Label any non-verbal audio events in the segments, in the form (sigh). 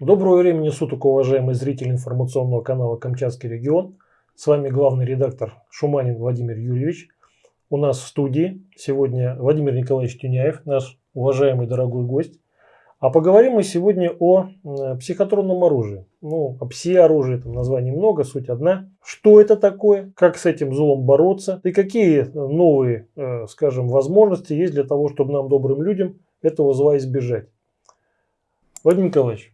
Доброго времени суток, уважаемые зрители информационного канала «Камчатский регион». С вами главный редактор Шуманин Владимир Юрьевич. У нас в студии сегодня Владимир Николаевич Тюняев, наш уважаемый дорогой гость. А поговорим мы сегодня о э, психотронном оружии. Ну, о пси-оружии, там названий много, суть одна. Что это такое, как с этим злом бороться и какие новые, э, скажем, возможности есть для того, чтобы нам, добрым людям, этого зла избежать. Владимир Николаевич,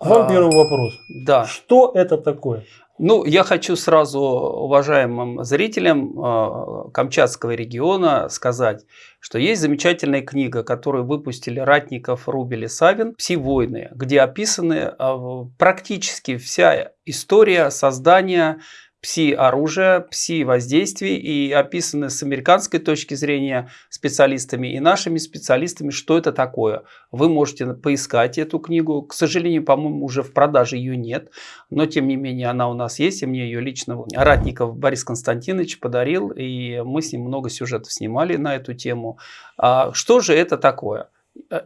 вам а, первый вопрос. Да. Что это такое? Ну, я хочу сразу уважаемым зрителям э, Камчатского региона сказать, что есть замечательная книга, которую выпустили Ратников, Рубель и Савин «Пси-войны», где описаны э, практически вся история создания пси-оружия, пси-воздействий и описаны с американской точки зрения специалистами и нашими специалистами, что это такое. Вы можете поискать эту книгу. К сожалению, по-моему, уже в продаже ее нет, но тем не менее она у нас есть, и мне ее лично Ратников Борис Константинович подарил, и мы с ним много сюжетов снимали на эту тему. А что же это такое?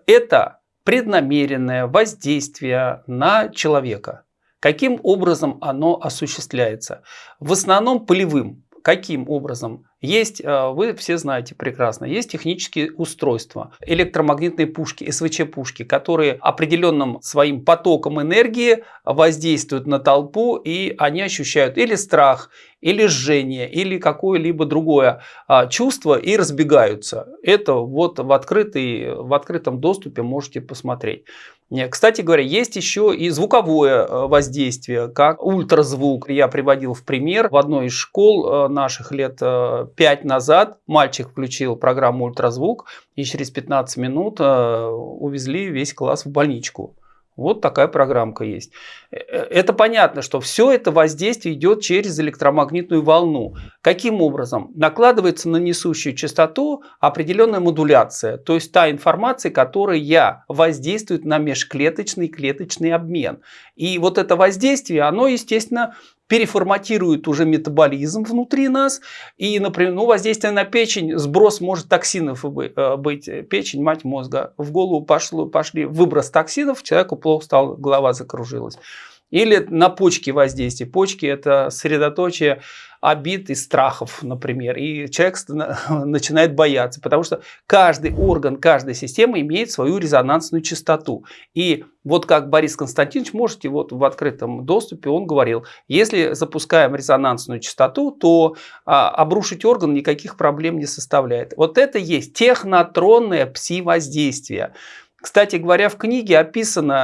Это преднамеренное воздействие на человека – Каким образом оно осуществляется? В основном полевым. Каким образом? Есть, э, вы все знаете прекрасно, есть технические устройства, электромагнитные пушки, СВЧ-пушки, которые определенным своим потоком энергии воздействуют на толпу, и они ощущают или страх, или жжение, или какое-либо другое а, чувство и разбегаются. Это вот в, открытый, в открытом доступе можете посмотреть. Кстати говоря, есть еще и звуковое э, воздействие, как ультразвук. Я приводил в пример в одной из школ э, наших лет 5 э, назад. Мальчик включил программу ультразвук и через 15 минут увезли весь класс в больничку. Вот такая программка есть. Э, э, это понятно, что все это воздействие идет через электромагнитную волну. Каким образом? Накладывается на несущую частоту определенная модуляция, то есть та информация, которая воздействует на межклеточный клеточный обмен. И вот это воздействие, оно, естественно, переформатирует уже метаболизм внутри нас. И, например, ну, воздействие на печень, сброс может токсинов э, быть. Печень, мать мозга. В голову пошло, пошли выброс токсинов, человеку плохо стало, голова закружилась. Или на почки воздействие. Почки – это средоточие обид и страхов, например. И человек (laughs) начинает бояться, потому что каждый орган, каждая система имеет свою резонансную частоту. И вот как Борис Константинович, можете вот в открытом доступе, он говорил, если запускаем резонансную частоту, то а, обрушить орган никаких проблем не составляет. Вот это есть технотронное пси-воздействие. Кстати говоря, в книге описано,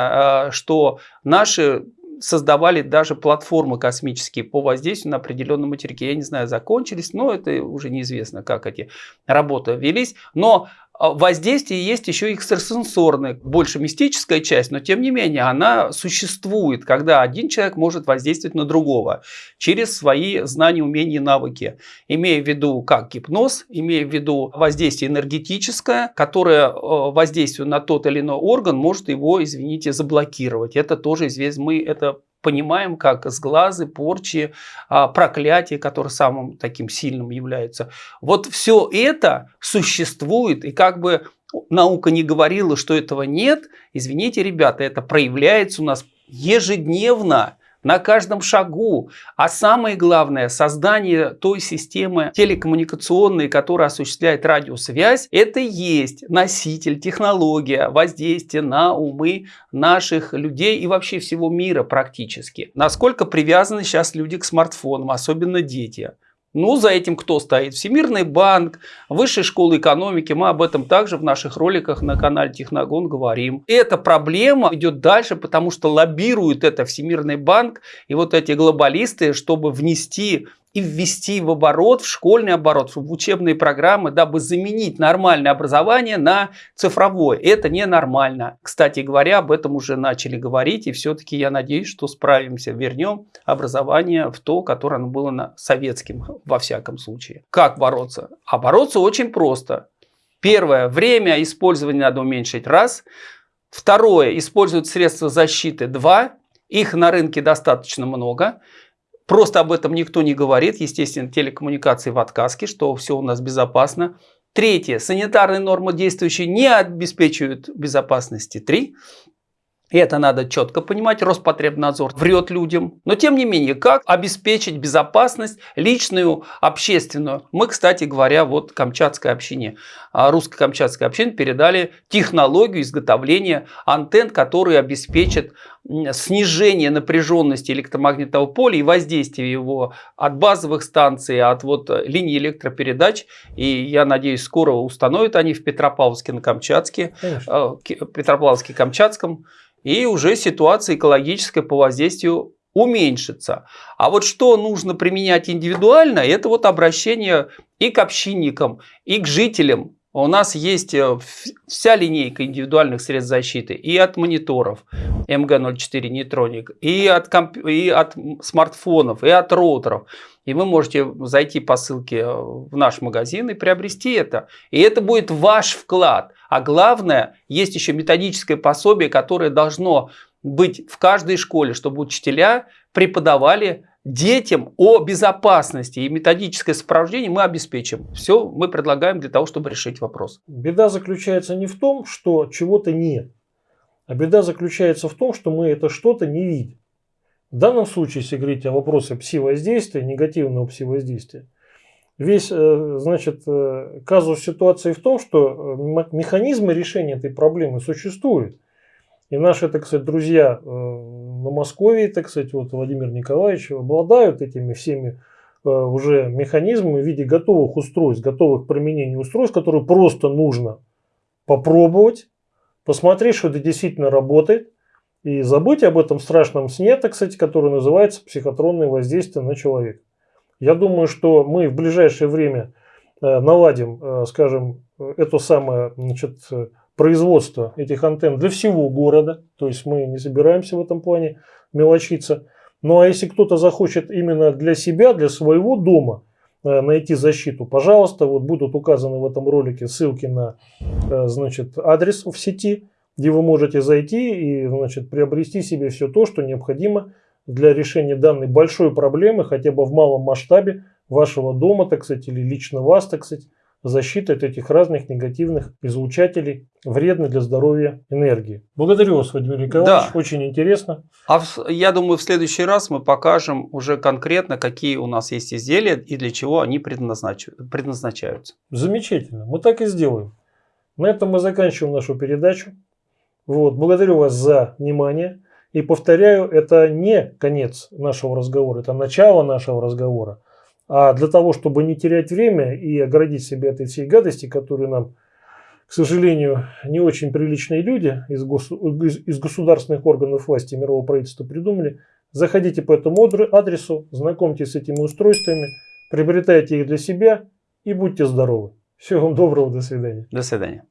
а, что наши создавали даже платформы космические по воздействию на определенном материке. Я не знаю, закончились, но это уже неизвестно, как эти работы велись. Но воздействие есть еще экстрасенсорное, больше мистическая часть, но тем не менее она существует, когда один человек может воздействовать на другого через свои знания, умения и навыки, имея в виду как гипноз, имея в виду воздействие энергетическое, которое а, воздействует на тот или иной орган может его, извините, заблокировать. Это тоже известно, мы это понимаем, как сглазы, порчи, а, проклятие, которое самым таким сильным является. Вот все это существует, и как бы наука не говорила, что этого нет, извините, ребята, это проявляется у нас ежедневно на каждом шагу. А самое главное, создание той системы телекоммуникационной, которая осуществляет радиосвязь, это и есть носитель, технология воздействия на умы наших людей и вообще всего мира практически. Насколько привязаны сейчас люди к смартфонам, особенно дети. Ну, за этим кто стоит? Всемирный банк, Высшая школа экономики. Мы об этом также в наших роликах на канале Техногон говорим. Эта проблема идет дальше, потому что лоббирует это Всемирный банк и вот эти глобалисты, чтобы внести и ввести в оборот, в школьный оборот, в учебные программы, дабы заменить нормальное образование на цифровое. Это ненормально. Кстати говоря, об этом уже начали говорить, и все-таки я надеюсь, что справимся, вернем образование в то, которое оно было на советским, во всяком случае. Как бороться? А бороться очень просто. Первое, время использования надо уменьшить раз. Второе, использовать средства защиты два. Их на рынке достаточно много. Просто об этом никто не говорит. Естественно, телекоммуникации в отказке, что все у нас безопасно. Третье. Санитарные нормы действующие не обеспечивают безопасности. Три. И это надо четко понимать, Роспотребнадзор врет людям. Но тем не менее, как обеспечить безопасность личную, общественную? Мы, кстати говоря, вот Камчатской общине, а, русско-камчатской общине передали технологию изготовления антенн, которые обеспечат снижение напряженности электромагнитного поля и воздействия его от базовых станций, от вот линий электропередач. И я надеюсь, скоро установят они в Петропавловске на Камчатске, Конечно. Э, Петропавловске-Камчатском и уже ситуация экологическая по воздействию уменьшится. А вот что нужно применять индивидуально, это вот обращение и к общинникам, и к жителям. У нас есть э, вся линейка индивидуальных средств защиты и от мониторов МГ-04 нейтроник, и от, комп... и от смартфонов, и от роутеров. И вы можете зайти по ссылке э, в наш магазин и приобрести это. И это будет ваш вклад. А главное, есть еще методическое пособие, которое должно быть в каждой школе, чтобы учителя преподавали детям о безопасности и методическое сопровождение мы обеспечим. Все мы предлагаем для того, чтобы решить вопрос. Беда заключается не в том, что чего-то нет, а беда заключается в том, что мы это что-то не видим. В данном случае, если говорить о вопросе пси-воздействия, негативного пси-воздействия, весь, э, значит, э, казус ситуации в том, что э, механизмы решения этой проблемы существуют. И наши, так сказать, друзья на Москве, так сказать, вот Владимир Николаевич, обладают этими всеми уже механизмами в виде готовых устройств, готовых к применению устройств, которые просто нужно попробовать, посмотреть, что это действительно работает, и забыть об этом страшном сне, так сказать, который называется психотронное воздействие на человека. Я думаю, что мы в ближайшее время э, наладим, э, скажем, это самое значит, производство этих антенн для всего города. То есть мы не собираемся в этом плане мелочиться. Ну а если кто-то захочет именно для себя, для своего дома э, найти защиту, пожалуйста, вот будут указаны в этом ролике ссылки на значит, адрес в сети где вы можете зайти и значит, приобрести себе все то, что необходимо для решения данной большой проблемы, хотя бы в малом масштабе вашего дома, так сказать, или лично вас, так сказать, защиты от этих разных негативных излучателей, вредной для здоровья энергии. Благодарю вас, Владимир Николаевич, да. очень интересно. А в, я думаю, в следующий раз мы покажем уже конкретно, какие у нас есть изделия и для чего они предназначаются. Замечательно, мы так и сделаем. На этом мы заканчиваем нашу передачу. Вот, благодарю вас за внимание. И повторяю, это не конец нашего разговора, это начало нашего разговора. А для того, чтобы не терять время и оградить себя от этой всей гадости, которую нам, к сожалению, не очень приличные люди из, гос, из государственных органов власти мирового правительства придумали, заходите по этому адресу, знакомьтесь с этими устройствами, приобретайте их для себя и будьте здоровы. Всего вам доброго, до свидания. До свидания.